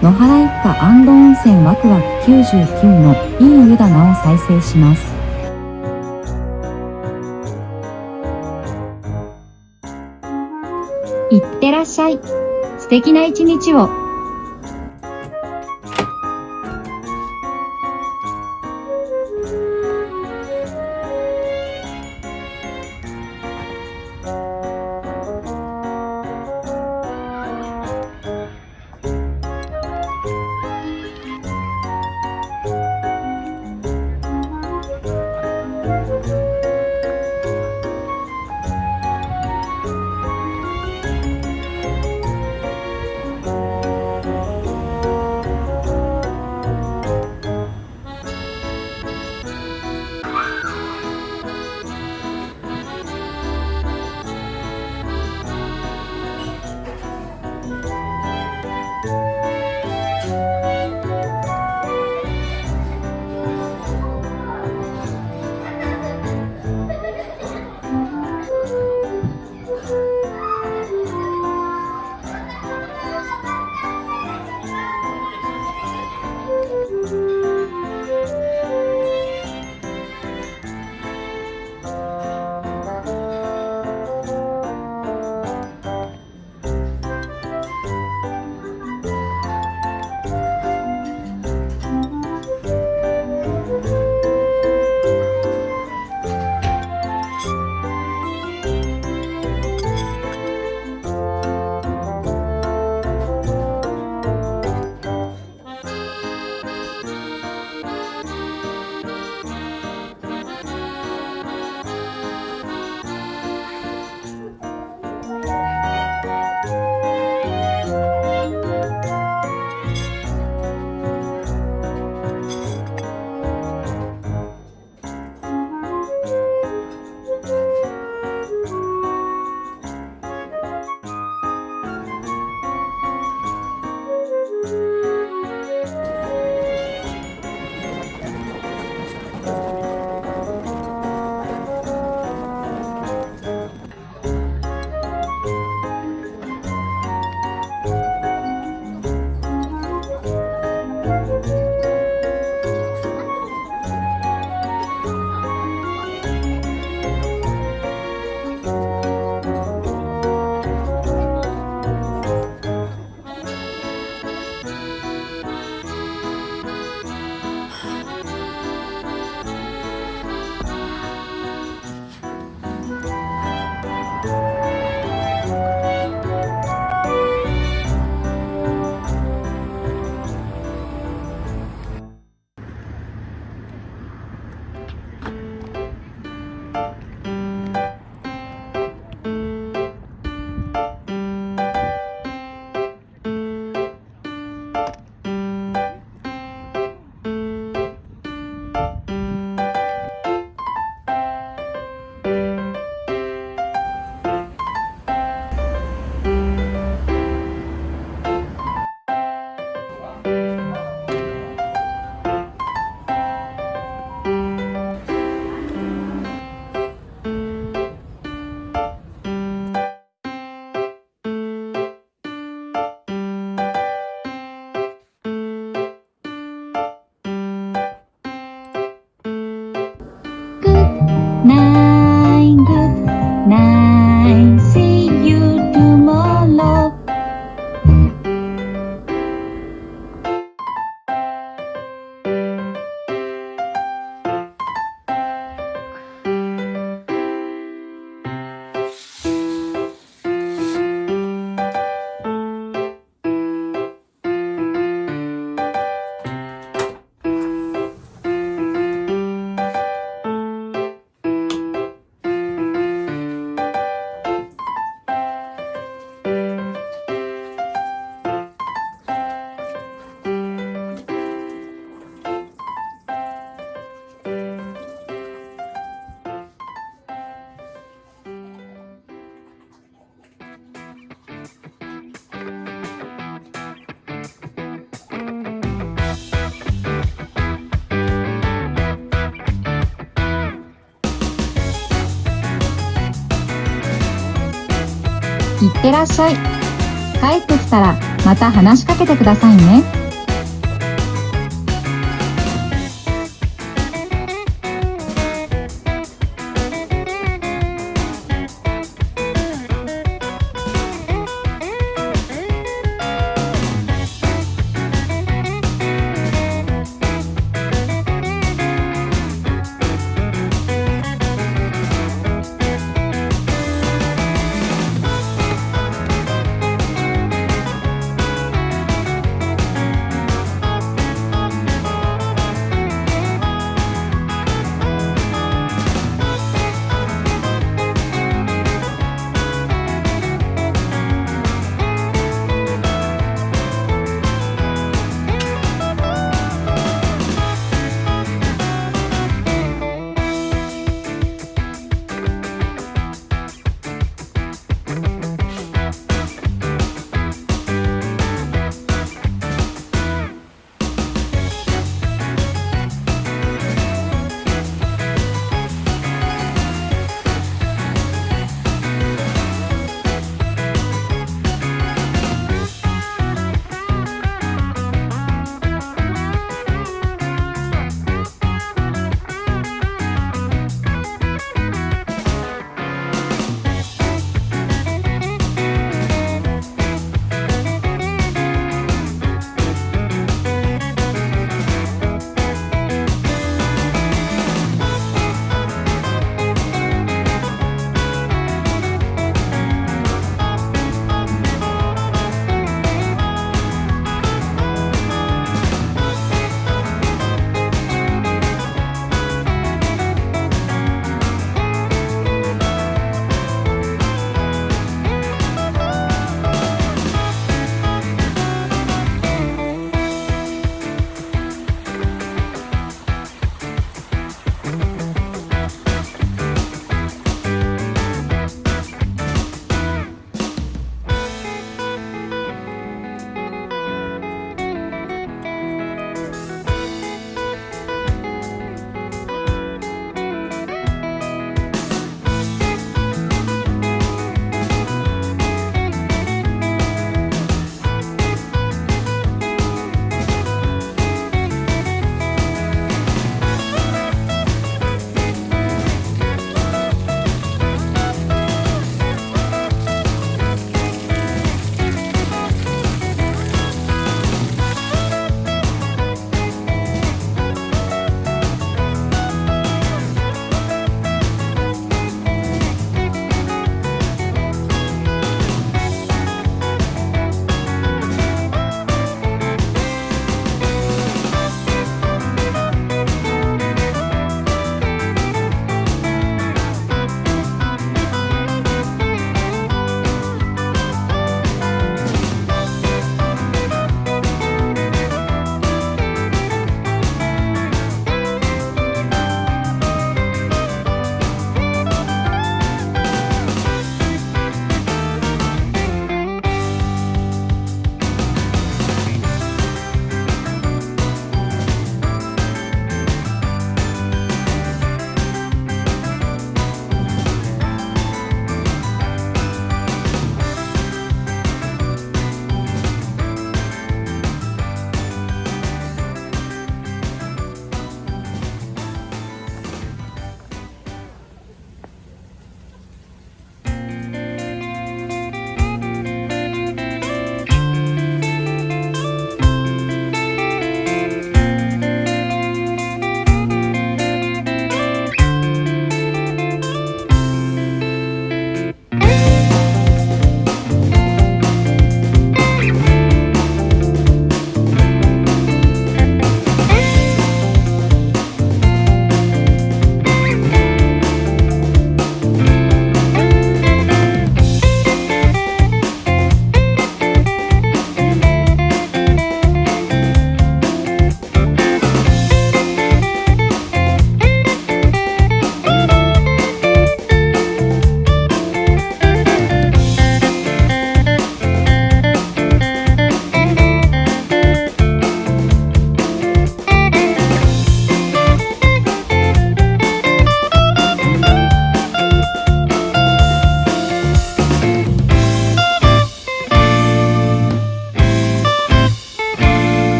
野原一家安堵温泉ワクワク99のいい湯棚を再生します。いってらっしゃい。素敵な一日を。ってらっしゃい。帰ってきたらまた話しかけてくださいね。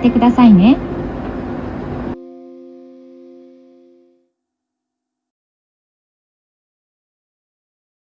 ってくださいね。